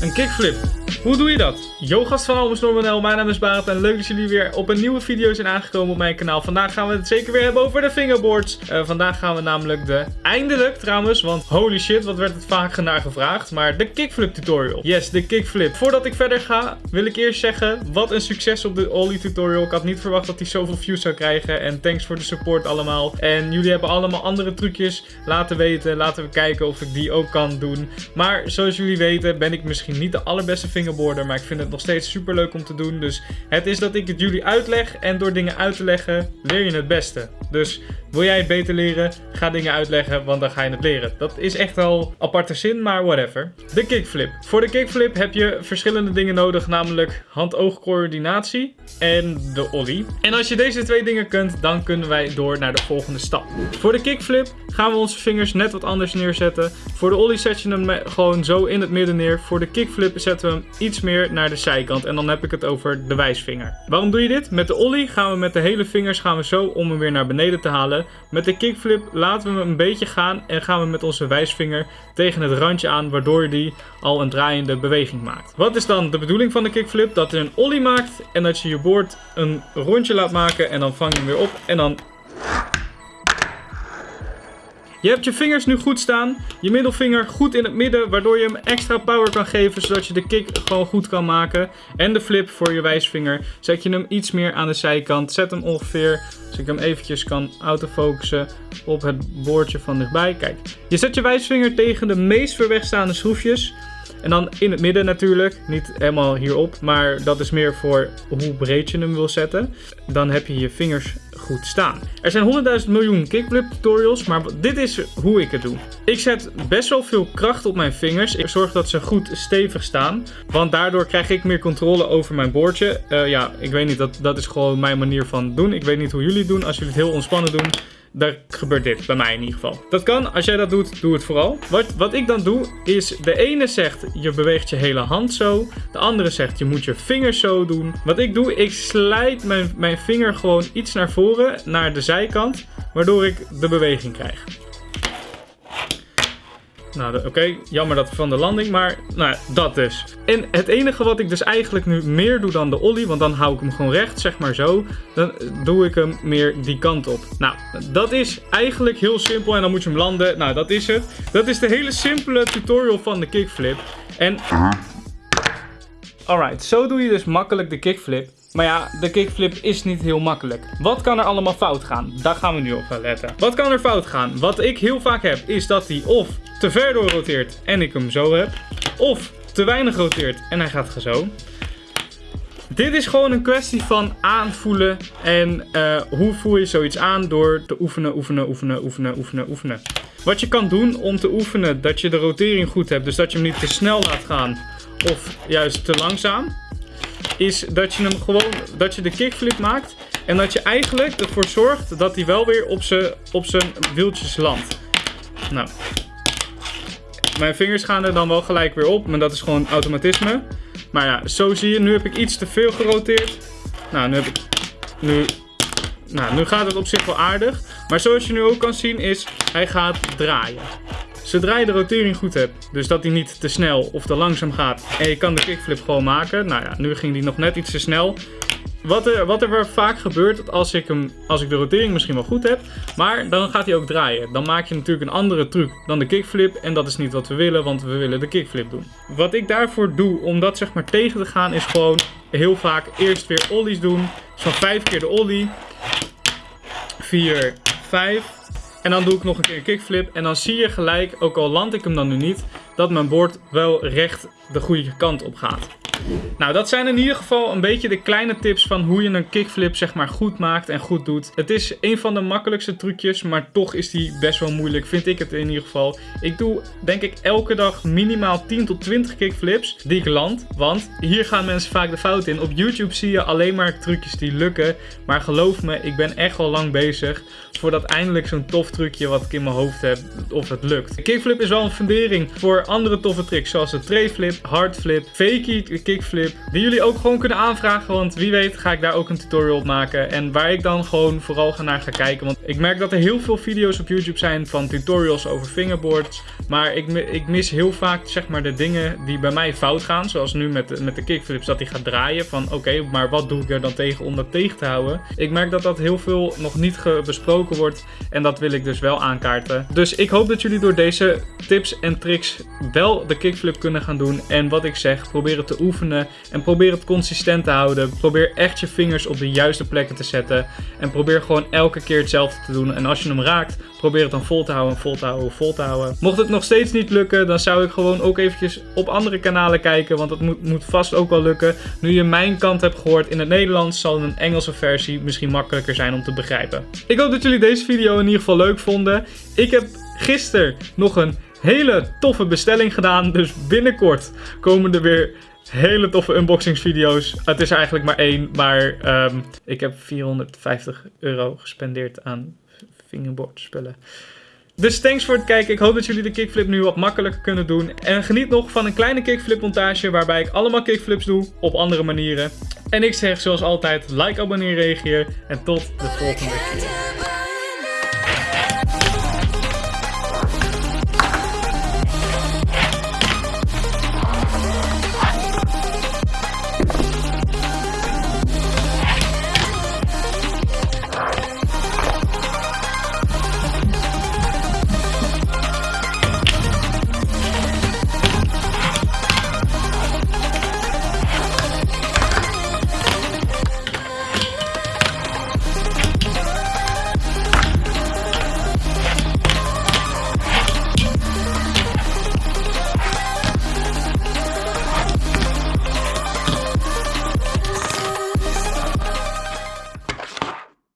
Een kickflip. Hoe doe je dat? Yo gast van Almes Normanel, mijn naam is Barend en leuk dat jullie weer op een nieuwe video zijn aangekomen op mijn kanaal. Vandaag gaan we het zeker weer hebben over de fingerboards. Uh, vandaag gaan we namelijk de, eindelijk trouwens, want holy shit, wat werd het vaak naar gevraagd. Maar de kickflip tutorial. Yes, de kickflip. Voordat ik verder ga, wil ik eerst zeggen, wat een succes op de Ollie tutorial. Ik had niet verwacht dat hij zoveel views zou krijgen en thanks voor de support allemaal. En jullie hebben allemaal andere trucjes laten weten. Laten we kijken of ik die ook kan doen. Maar zoals jullie weten ben ik misschien niet de allerbeste maar ik vind het nog steeds super leuk om te doen. Dus het is dat ik het jullie uitleg en door dingen uit te leggen leer je het beste. Dus wil jij het beter leren, ga dingen uitleggen, want dan ga je het leren. Dat is echt wel aparte zin, maar whatever. De kickflip. Voor de kickflip heb je verschillende dingen nodig, namelijk hand-oog-coördinatie en de ollie. En als je deze twee dingen kunt, dan kunnen wij door naar de volgende stap. Voor de kickflip gaan we onze vingers net wat anders neerzetten. Voor de ollie zet je hem gewoon zo in het midden neer. Voor de kickflip zetten we hem iets meer naar de zijkant. En dan heb ik het over de wijsvinger. Waarom doe je dit? Met de ollie gaan we met de hele vingers gaan we zo om hem weer naar beneden te halen. Met de kickflip laten we hem een beetje gaan en gaan we met onze wijsvinger tegen het randje aan. Waardoor die al een draaiende beweging maakt. Wat is dan de bedoeling van de kickflip? Dat je een ollie maakt en dat je je boord een rondje laat maken en dan vang je hem weer op en dan je hebt je vingers nu goed staan. Je middelvinger goed in het midden. Waardoor je hem extra power kan geven. Zodat je de kick gewoon goed kan maken. En de flip voor je wijsvinger. Zet je hem iets meer aan de zijkant. Zet hem ongeveer. Als ik hem eventjes kan autofocussen op het boordje van dichtbij. Kijk. Je zet je wijsvinger tegen de meest ver wegstaande schroefjes. En dan in het midden natuurlijk, niet helemaal hierop, maar dat is meer voor hoe breed je hem wil zetten. Dan heb je je vingers goed staan. Er zijn 100.000 miljoen kickflip tutorials, maar dit is hoe ik het doe. Ik zet best wel veel kracht op mijn vingers. Ik zorg dat ze goed stevig staan, want daardoor krijg ik meer controle over mijn boordje. Uh, ja, ik weet niet, dat, dat is gewoon mijn manier van doen. Ik weet niet hoe jullie het doen. Als jullie het heel ontspannen doen, daar gebeurt dit, bij mij in ieder geval. Dat kan, als jij dat doet, doe het vooral. Wat, wat ik dan doe, is de ene zegt je beweegt je hele hand zo. De andere zegt je moet je vingers zo doen. Wat ik doe, ik slijt mijn, mijn vinger gewoon iets naar voren, naar de zijkant. Waardoor ik de beweging krijg. Nou, oké, jammer dat van de landing, maar nou, dat dus. En het enige wat ik dus eigenlijk nu meer doe dan de ollie, want dan hou ik hem gewoon recht, zeg maar zo. Dan doe ik hem meer die kant op. Nou, dat is eigenlijk heel simpel en dan moet je hem landen. Nou, dat is het. Dat is de hele simpele tutorial van de kickflip. En... Alright, zo doe je dus makkelijk de kickflip. Maar ja, de kickflip is niet heel makkelijk. Wat kan er allemaal fout gaan? Daar gaan we nu op gaan letten. Wat kan er fout gaan? Wat ik heel vaak heb, is dat hij of te ver door roteert en ik hem zo heb. Of te weinig roteert en hij gaat zo. Dit is gewoon een kwestie van aanvoelen en uh, hoe voel je zoiets aan door te oefenen, oefenen, oefenen, oefenen, oefenen, oefenen. Wat je kan doen om te oefenen dat je de rotering goed hebt, dus dat je hem niet te snel laat gaan of juist te langzaam, is dat je hem gewoon, dat je de kickflip maakt en dat je eigenlijk ervoor zorgt dat hij wel weer op zijn wieltjes landt. Nou, mijn vingers gaan er dan wel gelijk weer op, maar dat is gewoon automatisme. Maar ja, zo zie je, nu heb ik iets te veel geroteerd. Nou, nu heb ik, nu, nou, nu gaat het op zich wel aardig. Maar zoals je nu ook kan zien is, hij gaat draaien. Zodra je de rotering goed hebt, dus dat hij niet te snel of te langzaam gaat en je kan de kickflip gewoon maken. Nou ja, nu ging die nog net iets te snel. Wat er, wat er vaak gebeurt als ik, hem, als ik de rotering misschien wel goed heb, maar dan gaat hij ook draaien. Dan maak je natuurlijk een andere truc dan de kickflip en dat is niet wat we willen, want we willen de kickflip doen. Wat ik daarvoor doe om dat zeg maar tegen te gaan is gewoon heel vaak eerst weer ollies doen. Van 5 keer de ollie, 4, 5, en dan doe ik nog een keer een kickflip. En dan zie je gelijk, ook al land ik hem dan nu niet, dat mijn bord wel recht de goede kant op gaat. Nou, dat zijn in ieder geval een beetje de kleine tips van hoe je een kickflip zeg maar goed maakt en goed doet. Het is een van de makkelijkste trucjes, maar toch is die best wel moeilijk, vind ik het in ieder geval. Ik doe denk ik elke dag minimaal 10 tot 20 kickflips die ik land, want hier gaan mensen vaak de fout in. Op YouTube zie je alleen maar trucjes die lukken, maar geloof me, ik ben echt al lang bezig voordat eindelijk zo'n tof trucje wat ik in mijn hoofd heb, of het lukt. Kickflip is wel een fundering voor andere toffe tricks, zoals de tray flip, hard flip, fakie kickflip. Die jullie ook gewoon kunnen aanvragen. Want wie weet ga ik daar ook een tutorial op maken. En waar ik dan gewoon vooral naar ga kijken. Want ik merk dat er heel veel video's op YouTube zijn van tutorials over fingerboards. Maar ik, ik mis heel vaak zeg maar de dingen die bij mij fout gaan. Zoals nu met de, met de kickflips dat hij gaat draaien. Van oké, maar wat doe ik er dan tegen om dat tegen te houden? Ik merk dat dat heel veel nog niet besproken wordt. En dat wil ik dus wel aankaarten. Dus ik hoop dat jullie door deze tips en tricks wel de kickflip kunnen gaan doen. En wat ik zeg, probeer het te oefenen. En probeer het consistent te houden. Probeer echt je vingers op de juiste plekken te zetten. En probeer gewoon elke keer hetzelfde te doen. En als je hem raakt, probeer het dan vol te houden, vol te houden, vol te houden. Mocht het nog steeds niet lukken, dan zou ik gewoon ook eventjes op andere kanalen kijken. Want het moet, moet vast ook wel lukken. Nu je mijn kant hebt gehoord in het Nederlands, zal een Engelse versie misschien makkelijker zijn om te begrijpen. Ik hoop dat jullie deze video in ieder geval leuk vonden. Ik heb gisteren nog een hele toffe bestelling gedaan. Dus binnenkort komen er weer hele toffe unboxingsvideo's. Het is eigenlijk maar één, maar ehm, ik heb 450 euro gespendeerd aan fingerboard spullen. Dus thanks voor het kijken. Ik hoop dat jullie de kickflip nu wat makkelijker kunnen doen. En geniet nog van een kleine kickflip montage waarbij ik allemaal kickflips doe op andere manieren. En ik zeg zoals altijd, like, abonneer, reageer en tot de volgende keer.